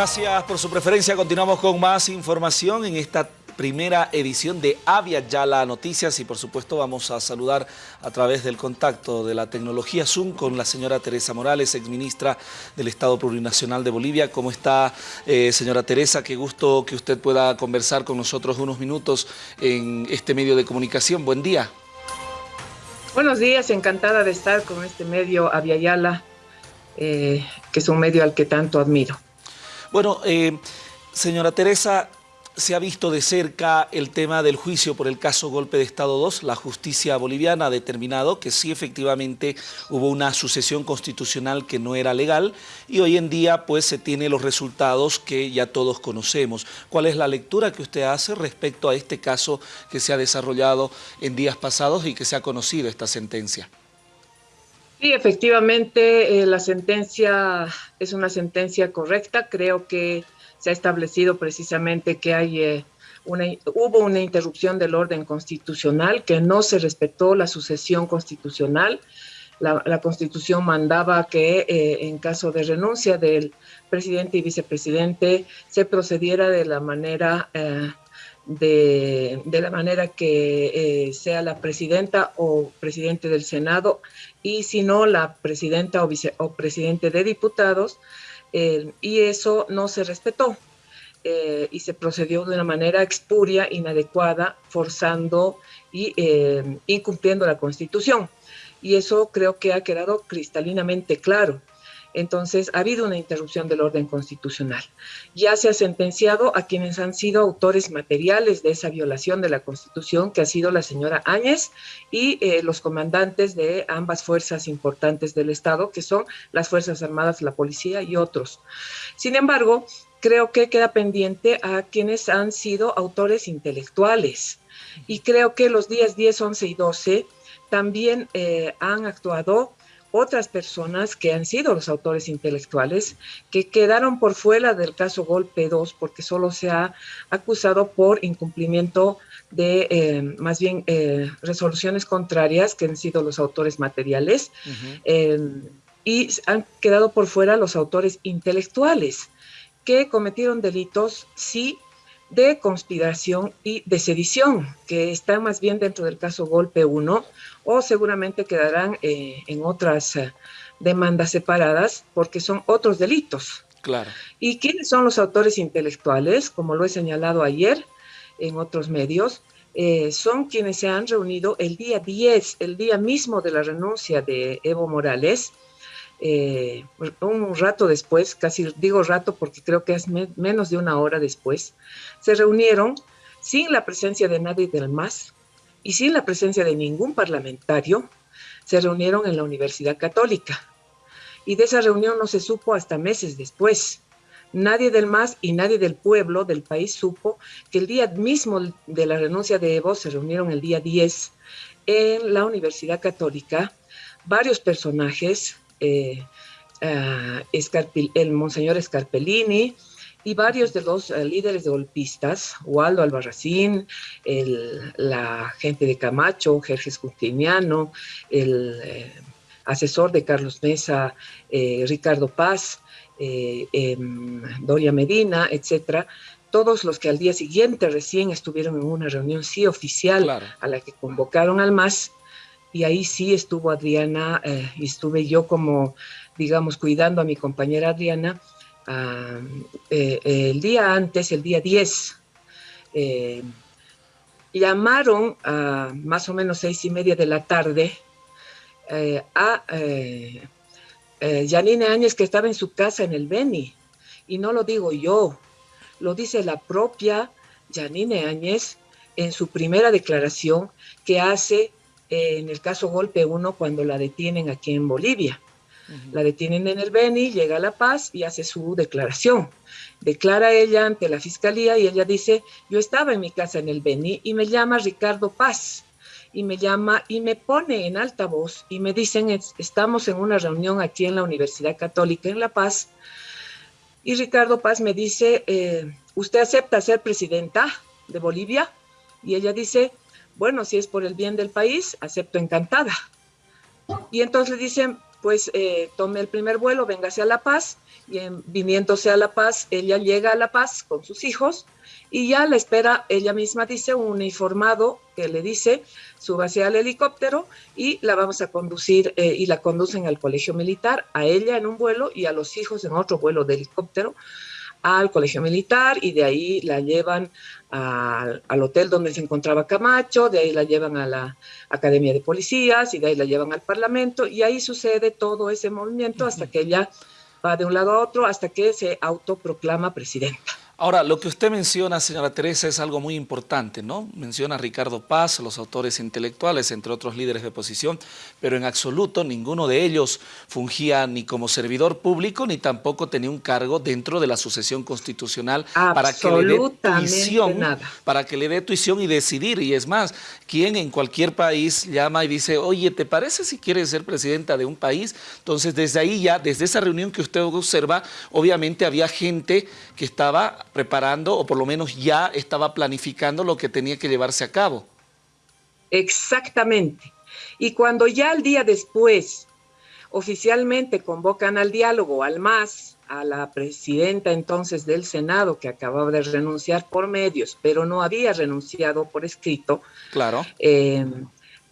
Gracias por su preferencia. Continuamos con más información en esta primera edición de Avia Yala Noticias y por supuesto vamos a saludar a través del contacto de la tecnología Zoom con la señora Teresa Morales, exministra del Estado Plurinacional de Bolivia. ¿Cómo está, eh, señora Teresa? Qué gusto que usted pueda conversar con nosotros unos minutos en este medio de comunicación. Buen día. Buenos días, encantada de estar con este medio Avia Yala, eh, que es un medio al que tanto admiro. Bueno, eh, señora Teresa, se ha visto de cerca el tema del juicio por el caso Golpe de Estado 2. La justicia boliviana ha determinado que sí efectivamente hubo una sucesión constitucional que no era legal y hoy en día pues se tiene los resultados que ya todos conocemos. ¿Cuál es la lectura que usted hace respecto a este caso que se ha desarrollado en días pasados y que se ha conocido esta sentencia? Sí, efectivamente, eh, la sentencia es una sentencia correcta. Creo que se ha establecido precisamente que hay, eh, una, hubo una interrupción del orden constitucional, que no se respetó la sucesión constitucional. La, Constitución mandaba que eh, en caso de renuncia del presidente y vicepresidente se procediera de la manera de, la manera que eh, sea la presidenta o presidente del Senado y si no la presidenta o, vice, o presidente de diputados eh, y eso no se respetó eh, y se procedió de una manera expuria, inadecuada, forzando y incumpliendo la Constitución. Y eso creo que ha quedado cristalinamente claro. Entonces, ha habido una interrupción del orden constitucional. Ya se ha sentenciado a quienes han sido autores materiales de esa violación de la Constitución, que ha sido la señora Áñez y eh, los comandantes de ambas fuerzas importantes del Estado, que son las Fuerzas Armadas, la Policía y otros. Sin embargo, creo que queda pendiente a quienes han sido autores intelectuales. Y creo que los días 10, 11 y 12 también eh, han actuado otras personas que han sido los autores intelectuales, que quedaron por fuera del caso Golpe 2 porque solo se ha acusado por incumplimiento de eh, más bien eh, resoluciones contrarias que han sido los autores materiales em, y han quedado por fuera los autores intelectuales que cometieron delitos sí de conspiración y de sedición, que están más bien dentro del caso Golpe 1 o seguramente quedarán eh, en otras eh, demandas separadas porque son otros delitos. Claro. ¿Y quiénes son los autores intelectuales? Como lo he señalado ayer en otros medios, eh, son quienes se han reunido el día 10, el día mismo de la renuncia de Evo Morales, eh, un rato después, casi digo rato porque creo que es menos de una hora después, se reunieron sin la presencia de nadie del MAS y sin la presencia de ningún parlamentario, se reunieron en la Universidad Católica. Y de esa reunión no se supo hasta meses después. Nadie del MAS y nadie del pueblo del país supo que el día mismo de la renuncia de Evo se reunieron el día 10 en la Universidad Católica varios personajes eh, eh, el monseñor Scarpellini y varios de los eh, líderes de golpistas, Waldo Albarracín, la gente de Camacho, Jerjes Justiniano, el asesor de Carlos Mesa, Ricardo Paz, em, Doria Medina, etcétera, todos los que al día siguiente recién estuvieron en una reunión sí oficial a la que convocaron al MAS, y ahí sí estuvo Adriana eh, estuve yo como, digamos, cuidando a mi compañera Adriana eh, el día antes, el día 10. Eh, llamaron a más o menos seis y media de la tarde a Janine Áñez que estaba en su casa en el Beni. Y no lo digo yo, lo dice la propia Janine Áñez en su primera declaración que hace en el caso Golpe 1 cuando la detienen aquí en Bolivia. La detienen en el Beni, llega a La Paz y hace su declaración. Declara ella ante la fiscalía y ella dice, yo estaba en mi casa en el Beni y me llama Ricardo Paz y me llama y me pone en altavoz y me dicen, estamos en una reunión aquí en la Universidad Católica en La Paz y Ricardo Paz me dice, eh, ¿usted acepta ser presidenta de Bolivia? Y ella dice, bueno, si es por el bien del país, acepto encantada. Y entonces le dicen, pues eh, tome el primer vuelo, véngase a La Paz, y en, viniéndose a La Paz, ella llega a La Paz con sus hijos, y ya la espera, ella misma dice, un uniformado que le dice, súbase al helicóptero y la vamos a conducir eh, y la conducen al colegio militar, a ella en un vuelo y a los hijos en otro vuelo de helicóptero al colegio militar y de ahí la llevan al, al hotel donde se encontraba Camacho, de ahí la llevan a la academia de policías y de ahí la llevan al parlamento y ahí sucede todo ese movimiento hasta que ella va de un lado a otro hasta que se autoproclama presidenta. Ahora, lo que usted menciona, señora Teresa, es algo muy importante, ¿no? Menciona a Ricardo Paz, los autores intelectuales, entre otros líderes de oposición, pero en absoluto ninguno de ellos fungía ni como servidor público, ni tampoco tenía un cargo dentro de la sucesión constitucional para que le dé tuición, para que le dé tuición y decidir. Y es más, quien en cualquier país llama y dice, oye, ¿te parece si quieres ser presidenta de un país? Entonces, desde ahí ya, desde esa reunión que usted observa, obviamente había gente que estaba preparando o por lo menos ya estaba planificando lo que tenía que llevarse a cabo. Exactamente. Y cuando ya el día después oficialmente convocan al diálogo, al MAS, a la presidenta entonces del Senado, que acababa de renunciar por medios, pero no había renunciado por escrito. Claro. Eh,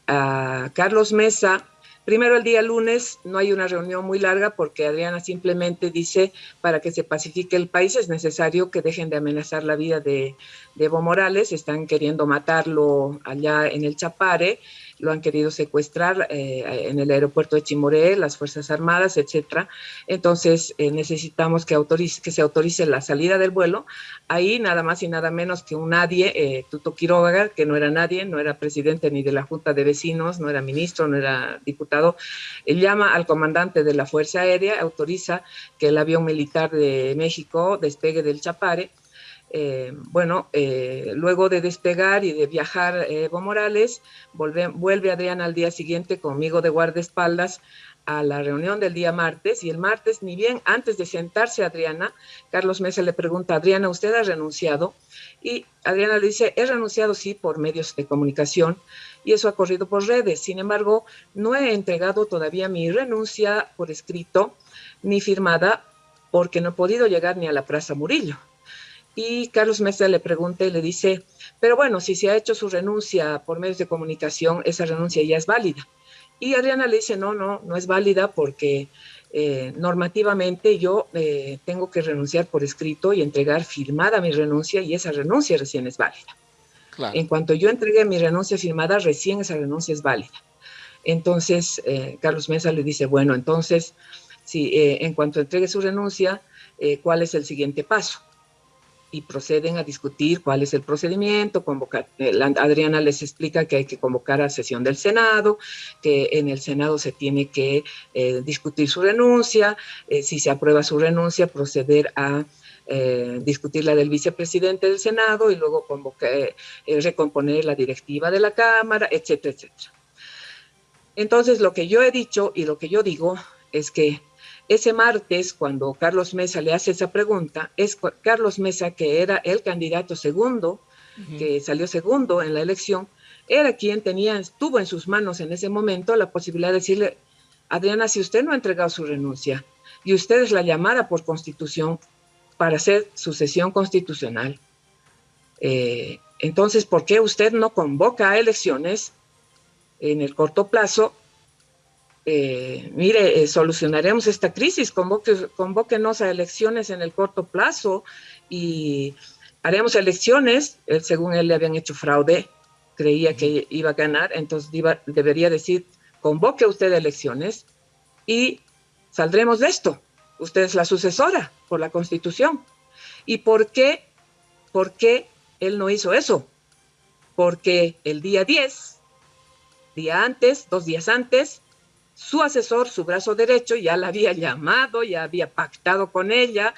a Carlos Mesa Primero el día lunes no hay una reunión muy larga porque Adriana simplemente dice para que se pacifique el país es necesario que dejen de amenazar la vida de, Evo Morales, están queriendo matarlo allá en el Chapare lo han querido secuestrar eh, en el aeropuerto de Chimoré, las Fuerzas Armadas, etcétera. Entonces eh, necesitamos que, autorice, que se autorice la salida del vuelo. Ahí nada más y nada menos que un nadie, eh, Tuto Quiroga, que no era nadie, no era presidente ni de la Junta de Vecinos, no era ministro, no era diputado, él llama al comandante de la Fuerza Aérea, autoriza que el avión militar de México despegue del Chapare eh, bueno, eh, luego de despegar y de viajar eh, Evo Morales, vuelve Adriana al día siguiente conmigo de guardaespaldas a la reunión del día martes y el martes, ni bien antes de sentarse Adriana, Carlos Mesa le pregunta, Adriana, ¿usted ha renunciado? Y Adriana le dice, he renunciado sí por medios de comunicación y eso ha corrido por redes. Sin embargo, no he entregado todavía mi renuncia por escrito ni firmada porque no he podido llegar ni a la Plaza Murillo. Y Carlos Mesa le pregunta y le dice, pero bueno, si se ha hecho su renuncia por medios de comunicación, esa renuncia ya es válida. Y Adriana le dice, no, no, no es válida porque eh, normativamente yo eh, tengo que renunciar por escrito y entregar firmada mi renuncia y esa renuncia recién es válida. En cuanto yo entregué mi renuncia firmada, recién esa renuncia es válida. Entonces, eh, Carlos Mesa le dice, bueno, entonces, si en cuanto entregue su renuncia, ¿cuál es el siguiente paso? Y proceden a discutir cuál es el procedimiento, convocar, eh, Adriana les explica que hay que convocar a sesión del Senado, que en el Senado se tiene que eh, discutir su renuncia, eh, si se aprueba su renuncia, proceder a discutir la del vicepresidente del Senado y luego convocar, recomponer la directiva de la Cámara, etcétera, etcétera. Entonces, lo que yo he dicho y lo que yo digo es que ese martes, cuando Carlos Mesa le hace esa pregunta, es Carlos Mesa, que era el candidato segundo, que salió segundo en la elección, era quien tenía, tuvo en sus manos en ese momento la posibilidad de decirle, Adriana, si usted no ha entregado su renuncia y usted la llamara por constitución para hacer sucesión constitucional, eh, entonces, ¿por qué usted no convoca a elecciones en el corto plazo eh, mire, eh, solucionaremos esta crisis, convoque, convóquenos a elecciones en el corto plazo y haremos elecciones, según él le habían hecho fraude, creía que iba a ganar, entonces debería decir, convoque usted elecciones y saldremos de esto. Usted es la sucesora por la Constitución. ¿Y por qué? ¿Por qué él no hizo eso? Porque el día 10, día antes, dos días antes, su asesor, su brazo derecho, ya la había llamado, ya había pactado con ella.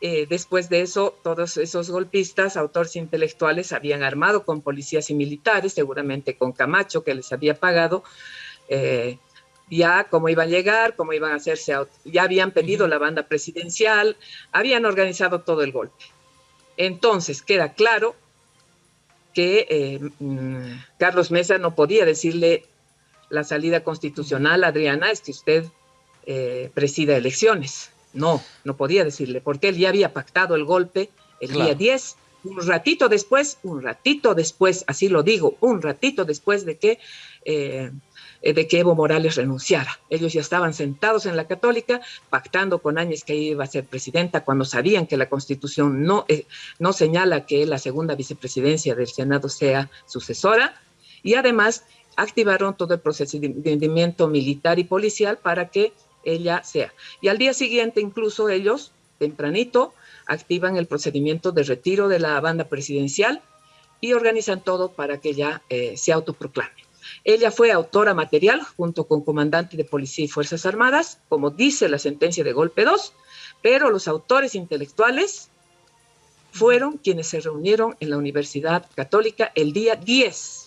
Eh, después de eso, todos esos golpistas, autores intelectuales, habían armado con policías y militares, seguramente con Camacho, que les había pagado, eh, ya cómo iban a llegar, cómo iban a hacerse, ya habían pedido la banda presidencial, habían organizado todo el golpe. Entonces, queda claro que eh, mm, Carlos Mesa no podía decirle la salida constitucional, Adriana, es que usted eh, presida elecciones. No, no podía decirle, porque él ya había pactado el golpe el día 10, un ratito después, un ratito después, así lo digo, un ratito después de que, eh, de que Evo Morales renunciara. Ellos ya estaban sentados en la Católica, pactando con Áñez que iba a ser presidenta, cuando sabían que la Constitución no, eh, no señala que la segunda vicepresidencia del Senado sea sucesora, y además activaron todo el procedimiento militar y policial para que ella sea. Y al día siguiente incluso ellos, tempranito, activan el procedimiento de retiro de la banda presidencial y organizan todo para que ella eh, se autoproclame. Ella fue autora material junto con comandante de Policía y Fuerzas Armadas, como dice la sentencia de golpe 2, pero los autores intelectuales fueron quienes se reunieron en la Universidad Católica el día 10,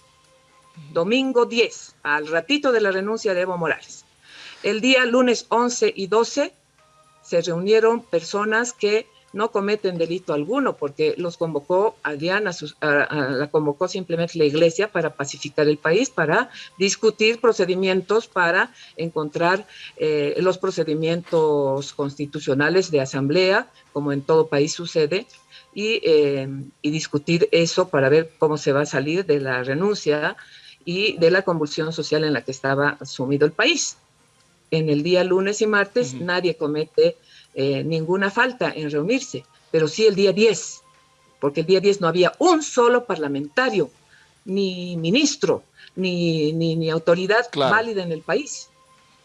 domingo 10, al ratito de la renuncia de Evo Morales. El día lunes 11 y 12 se reunieron personas que no cometen delito alguno porque los convocó Adriana, la convocó simplemente la iglesia para pacificar el país, para discutir procedimientos, para encontrar eh, los procedimientos constitucionales de asamblea, como en todo país sucede, eh, y discutir eso para ver cómo se va a salir de la renuncia y de la convulsión social en la que estaba sumido el país en el día lunes y martes nadie comete eh, ninguna falta en reunirse, pero sí el día 10, porque el día 10 no había un solo parlamentario, ni ministro, ni, ni, autoridad válida en el país.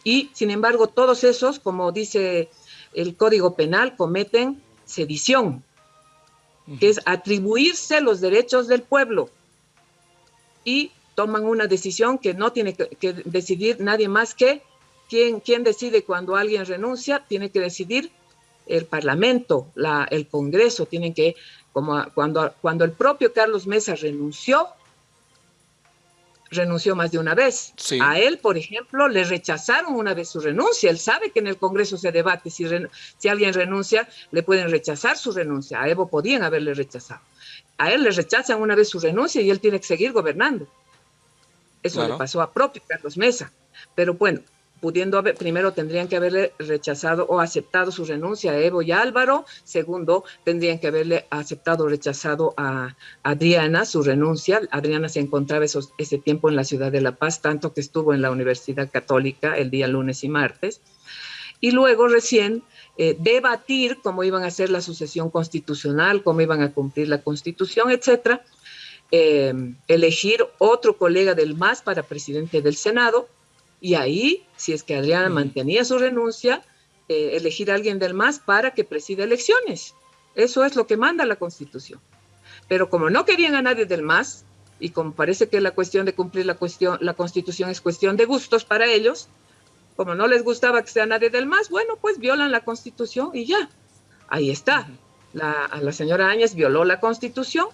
Y sin embargo, todos esos, como dice el Código Penal, cometen sedición, que es atribuirse los derechos del pueblo. Y toman una decisión que no tiene que decidir nadie más que ¿Quién, decide cuando alguien renuncia? Tiene que decidir el Parlamento, la, el Congreso, tienen que, como cuando, cuando el propio Carlos Mesa renunció, renunció más de una vez. A él, por ejemplo, le rechazaron una vez su renuncia. Él sabe que en el Congreso se debate si, si alguien renuncia, le pueden rechazar su renuncia. A Evo podían haberle rechazado. A él le rechazan una vez su renuncia y él tiene que seguir gobernando. Eso le pasó a propio Carlos Mesa. Pero bueno, pudiendo haber, primero tendrían que haberle rechazado o aceptado su renuncia a Evo y Álvaro, segundo, tendrían que haberle aceptado o rechazado a Adriana su renuncia. Adriana se encontraba ese tiempo en la ciudad de La Paz, tanto que estuvo en la Universidad Católica el día lunes y martes. Y luego recién eh, debatir cómo iban a hacer la sucesión constitucional, cómo iban a cumplir la constitución, etcétera. Eh, elegir otro colega del MAS para presidente del Senado, y ahí, si es que Adriana mantenía su renuncia, eh, elegir a alguien del MAS para que presida elecciones. Eso es lo que manda la Constitución. Pero como no querían a nadie del MAS, y como parece que la cuestión de cumplir la, cuestión, la Constitución es cuestión de gustos para ellos, como no les gustaba que sea nadie del MAS, bueno, pues violan la Constitución y ya. Ahí está. La, la señora Áñez violó la Constitución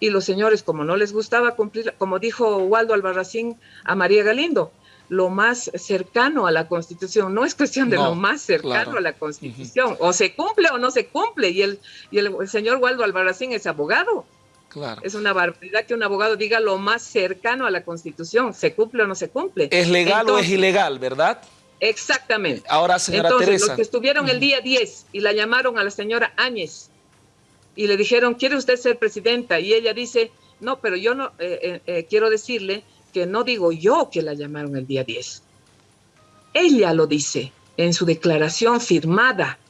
y los señores, como no les gustaba cumplir, como dijo Waldo Albarracín a María Galindo, lo más cercano a la Constitución. No es cuestión de lo más cercano a la Constitución. O se cumple o no se cumple. Y el, y el, señor Waldo Albarracín es abogado. Claro. Es una barbaridad que un abogado diga lo más cercano a la Constitución. ¿Se cumple o no se cumple? ¿Es legal o es ilegal, verdad? Exactamente. Ahora, señora Entonces, los que estuvieron el día 10 y la llamaron a la señora Áñez y le dijeron, ¿quiere usted ser presidenta? Y ella dice, no, pero yo no eh, eh, eh, quiero decirle que no digo yo que la llamaron el día 10. Ella lo dice en su declaración firmada.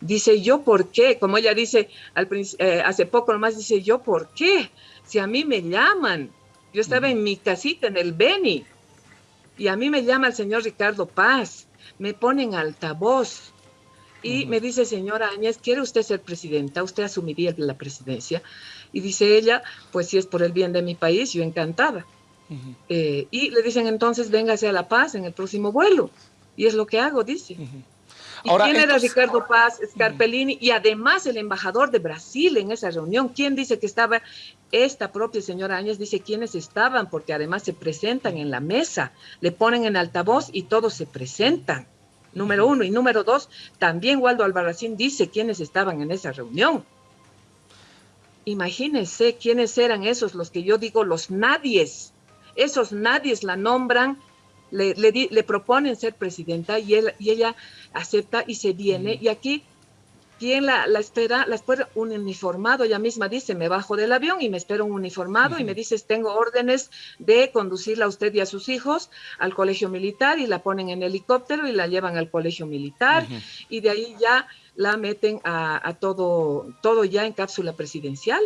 Dice yo por qué, como ella dice al, eh, hace poco nomás, dice yo por qué, si a mí me llaman, yo estaba en mi casita en el Beni y a mí me llama el señor Ricardo Paz, me ponen altavoz y me dice, señora Áñez, ¿quiere usted ser presidenta? ¿Usted asumiría la presidencia? Y dice ella, pues si es por el bien de mi país, yo encantada. Eh, y le dicen entonces, véngase a La Paz en el próximo vuelo. Y es lo que hago, dice. ¿Y quién era Ricardo Paz, Scarpellini y además el embajador de Brasil en esa reunión? ¿Quién dice que estaba? Esta propia señora Áñez dice quiénes estaban, porque además se presentan en la mesa, le ponen en altavoz y todos se presentan. Número uno. Y número dos, también Waldo Albarracín dice quiénes estaban en esa reunión. Imagínense quiénes eran esos, los que yo digo los nadies esos nadies la nombran le, le, proponen ser presidenta y, él, y ella acepta y se viene. Y aquí ¿Quién la, espera? La espera un uniformado, ella misma dice, me bajo del avión y me espera un uniformado y me dice, tengo órdenes de conducirla a usted y a sus hijos al colegio militar y la ponen en helicóptero y la llevan al colegio militar y de ahí ya la meten a, todo, todo ya en cápsula presidencial.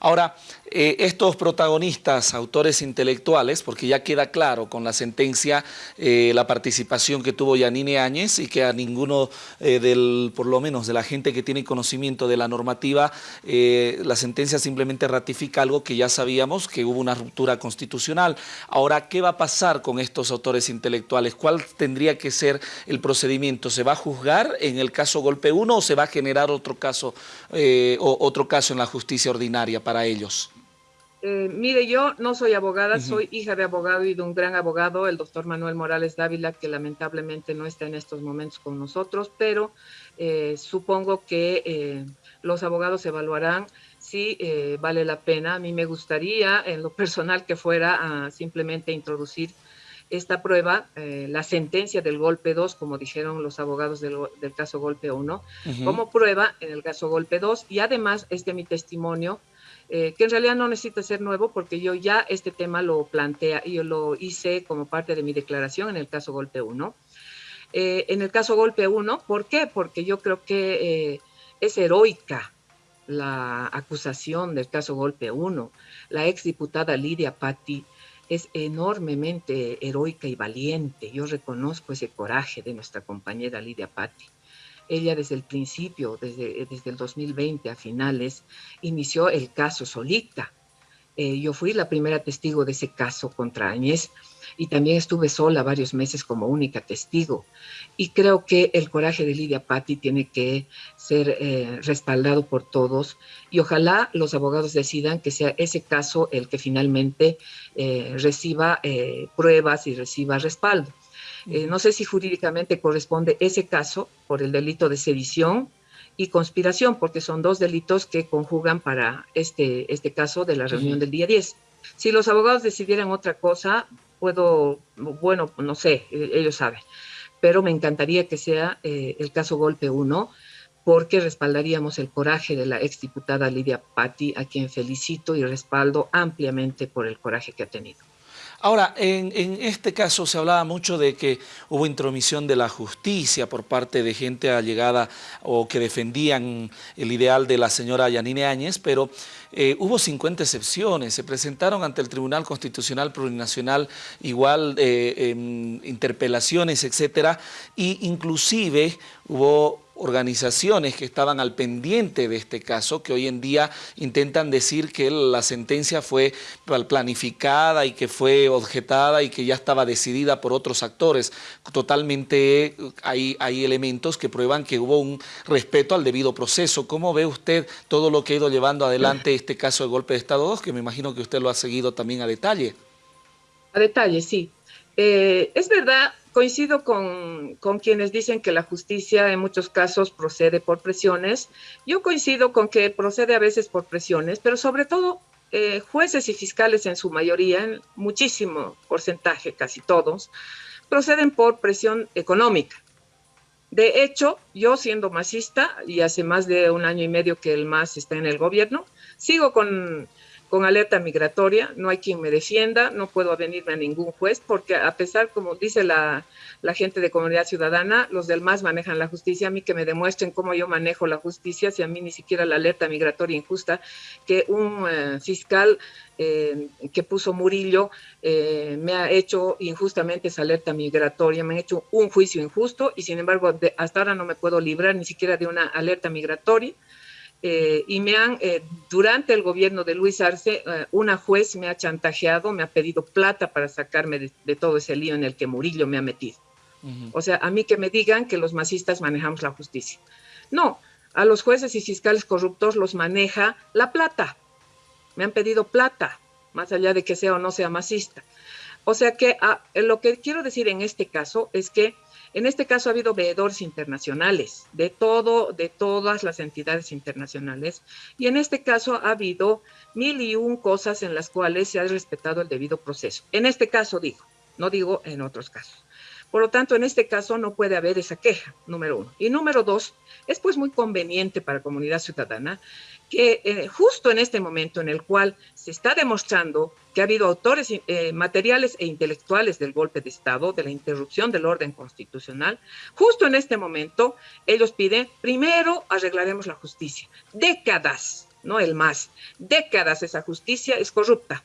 Ahora, eh, estos protagonistas, autores intelectuales, porque ya queda claro con la sentencia eh, la participación que tuvo Yanine Áñez y que a ninguno eh, del, por lo menos de la gente que tiene conocimiento de la normativa, la sentencia simplemente ratifica algo que ya sabíamos, que hubo una ruptura constitucional. Ahora, ¿qué va a pasar con estos autores intelectuales? ¿Cuál tendría que ser el procedimiento? ¿Se va a juzgar en el caso Golpe 1 o se va a generar otro caso, o otro caso en la justicia ordinaria para ellos? Eh, mire, yo no soy abogada, soy hija de abogado y de un gran abogado, el doctor Manuel Morales Dávila, que lamentablemente no está en estos momentos con nosotros, pero eh, supongo que eh, los abogados evaluarán si vale la pena. A mí me gustaría, en lo personal, que fuera a simplemente introducir esta prueba, la sentencia del golpe 2, como dijeron los abogados del, caso golpe 1, como prueba en el caso golpe 2, y además este mi testimonio eh, que en realidad no necesita ser nuevo porque yo ya este tema lo plantea yo lo hice como parte de mi declaración en el caso Golpe 1. Eh, en el caso Golpe 1, ¿por qué? Porque yo creo que eh, es heroica la acusación del caso Golpe 1. La exdiputada Lidia Patti es enormemente heroica y valiente. Yo reconozco ese coraje de nuestra compañera Lidia Patti. Ella desde el principio, desde, desde el 2020 a finales, inició el caso solita. Eh, yo fui la primera testigo de ese caso contra Áñez y también estuve sola varios meses como única testigo. Y creo que el coraje de Lidia Patti tiene que ser eh, respaldado por todos y ojalá los abogados decidan que sea ese caso el que finalmente eh, reciba pruebas y reciba respaldo. Eh, no sé si jurídicamente corresponde ese caso por el delito de sedición y conspiración, porque son dos delitos que conjugan para este, este caso de la reunión del día 10. Si los abogados decidieran otra cosa, puedo, bueno, no sé, e, ellos saben, pero me encantaría que sea eh, el caso Golpe 1, porque respaldaríamos el coraje de la exdiputada Lidia Patti, a quien felicito y respaldo ampliamente por el coraje que ha tenido. Ahora, en, este caso se hablaba mucho de que hubo intromisión de la justicia por parte de gente allegada o que defendían el ideal de la señora Yanine Áñez, pero eh, hubo 50 excepciones, se presentaron ante el Tribunal Constitucional Plurinacional igual eh, em, interpelaciones, etcétera, y inclusive hubo organizaciones que estaban al pendiente de este caso, que hoy en día intentan decir que la sentencia fue planificada y que fue objetada y que ya estaba decidida por otros actores. Totalmente hay, hay elementos que prueban que hubo un respeto al debido proceso. ¿Cómo ve usted todo lo que ha ido llevando adelante este caso de golpe de Estado 2, que me imagino que usted lo ha seguido también a detalle? A detalle, sí. Eh, es verdad, coincido con, quienes dicen que la justicia en muchos casos procede por presiones. Yo coincido con que procede a veces por presiones, pero sobre todo eh, jueces y fiscales en su mayoría, en muchísimo porcentaje, casi todos, proceden por presión económica. De hecho, yo siendo masista, y hace más de un año y medio que el MAS está en el gobierno, sigo con con alerta migratoria, no hay quien me defienda, no puedo venirme a ningún juez, porque a pesar, como dice la, gente de comunidad ciudadana, los del MAS manejan la justicia, a mí que me demuestren cómo yo manejo la justicia, si a mí ni siquiera la alerta migratoria injusta, que un eh, fiscal eh, que puso Murillo eh, me ha hecho injustamente esa alerta migratoria, me han hecho un juicio injusto y sin embargo hasta ahora no me puedo librar ni siquiera de una alerta migratoria. Eh, y me han, eh, durante el gobierno de Luis Arce, eh, una juez me ha chantajeado, me ha pedido plata para sacarme de, todo ese lío en el que Murillo me ha metido. O sea, a mí que me digan que los masistas manejamos la justicia. No, a los jueces y fiscales corruptos los maneja la plata. Me han pedido plata, más allá de que sea o no sea masista. O sea que ah, lo que quiero decir en este caso es que en este caso ha habido veedores internacionales de todo, de todas las entidades internacionales, y en este caso ha habido mil y un cosas en las cuales se ha respetado el debido proceso. En este caso digo, no digo en otros casos. Por lo tanto, en este caso no puede haber esa queja, número uno. Y número dos, es pues muy conveniente para comunidad ciudadana que eh, justo en este momento en el cual se está demostrando que ha habido autores eh, materiales e intelectuales del golpe de Estado, de la interrupción del orden constitucional, justo en este momento ellos piden, primero arreglaremos la justicia. Décadas, no el más, décadas esa justicia es corrupta.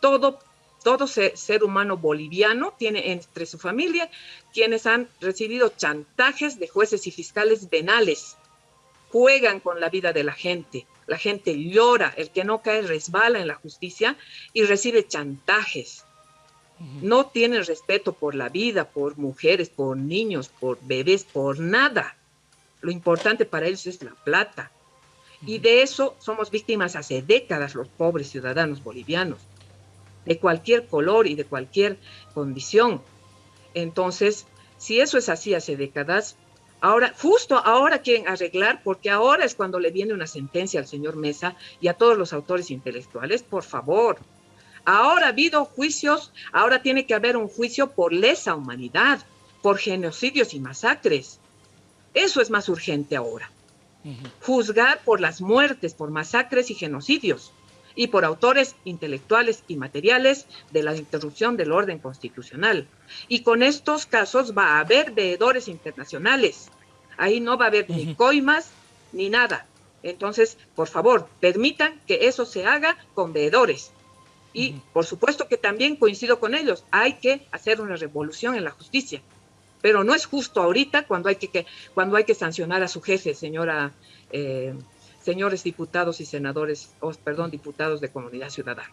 Todo todo ser, humano boliviano tiene entre su familia quienes han recibido chantajes de jueces y fiscales venales. Juegan con la vida de la gente. La gente llora. El que no cae resbala en la justicia y recibe chantajes. No tienen respeto por la vida, por mujeres, por niños, por bebés, por nada. Lo importante para ellos es la plata. Y de eso somos víctimas hace décadas los pobres ciudadanos bolivianos de cualquier color y de cualquier condición. Entonces, si eso es así hace décadas, ahora, justo ahora quieren arreglar, porque ahora es cuando le viene una sentencia al señor Mesa y a todos los autores intelectuales, por favor. Ahora ha habido juicios, ahora tiene que haber un juicio por lesa humanidad, por genocidios y masacres. Eso es más urgente ahora. Juzgar por las muertes, por masacres y genocidios y por autores intelectuales y materiales de la interrupción del orden constitucional. Y con estos casos va a haber veedores internacionales. Ahí no va a haber ni coimas ni nada. Entonces, por favor, permitan que eso se haga con veedores. Y por supuesto que también coincido con ellos, hay que hacer una revolución en la justicia. Pero no es justo ahorita cuando hay que, cuando hay que sancionar a su jefe, señora eh, señores diputados y senadores, perdón, diputados de comunidad ciudadana.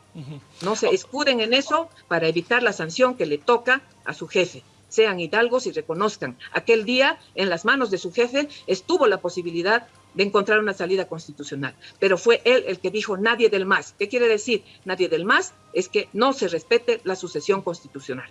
No se escuden en eso para evitar la sanción que le toca a su jefe. Sean hidalgos y reconozcan. Aquel día, en las manos de su jefe, estuvo la posibilidad de encontrar una salida constitucional. Pero fue él el que dijo nadie del más. ¿Qué quiere decir nadie del más? Es que no se respete la sucesión constitucional.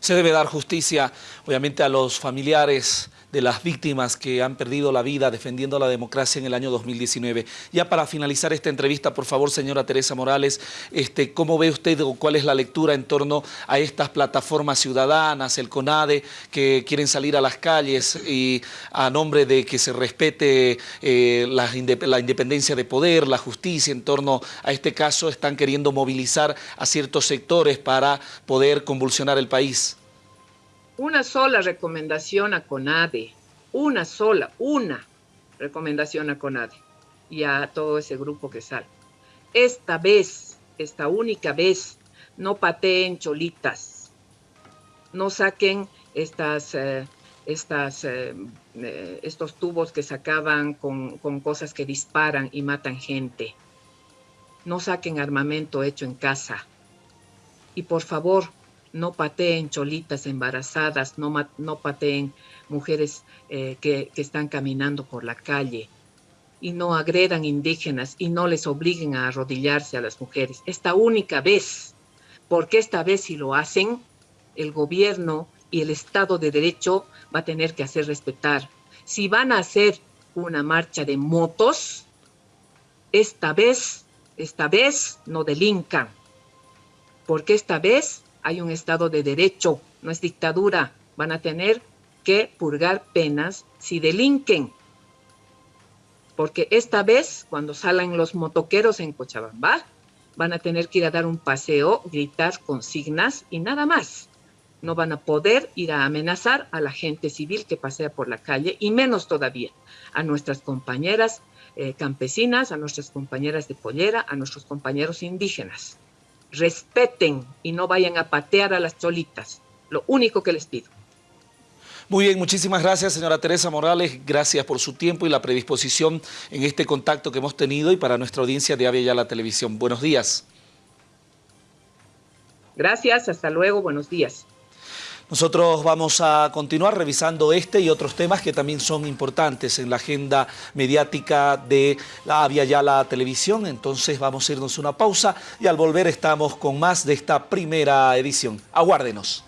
Se debe dar justicia, obviamente, a los familiares de las víctimas que han perdido la vida defendiendo la democracia en el año 2019. Ya para finalizar esta entrevista, por favor, señora Teresa Morales, este, ¿cómo ve usted o cuál es la lectura en torno a estas plataformas ciudadanas, el CONADE, que quieren salir a las calles y a nombre de que se respete eh, la, la independencia de poder, la justicia en torno a este caso, están queriendo movilizar a ciertos sectores para poder convulsionar el país? Una sola recomendación a CONADE, una sola, una recomendación a CONADE y a todo ese grupo que sale. Esta vez, esta única vez, no pateen cholitas, no saquen estas, eh, estas, eh, eh, estos tubos que sacaban con, con cosas que disparan y matan gente. No saquen armamento hecho en casa. Y por favor, no pateen cholitas embarazadas, no, pateen mujeres eh, que, que están caminando por la calle y no agredan indígenas y no les obliguen a arrodillarse a las mujeres. Esta única vez, porque esta vez si lo hacen, el gobierno y el Estado de Derecho va a tener que hacer respetar. Si van a hacer una marcha de motos, esta vez, esta vez no delincan, porque esta vez hay un Estado de Derecho, no es dictadura. Van a tener que purgar penas si delinquen. Porque esta vez, cuando salen los motoqueros en Cochabamba, van a tener que ir a dar un paseo, gritar consignas y nada más. No van a poder ir a amenazar a la gente civil que pasea por la calle y menos todavía a nuestras compañeras eh, campesinas, a nuestras compañeras de pollera, a nuestros compañeros indígenas respeten y no vayan a patear a las cholitas. Lo único que les pido. Muy bien, muchísimas gracias, señora Teresa Morales. Gracias por su tiempo y la predisposición en este contacto que hemos tenido y para nuestra audiencia de Avia la Televisión. Buenos días. Gracias, hasta luego, buenos días. Nosotros vamos a continuar revisando este y otros temas que también son importantes en la agenda mediática de la Avia Yala Televisión. Entonces vamos a irnos una pausa y al volver estamos con más de esta primera edición. Aguárdenos.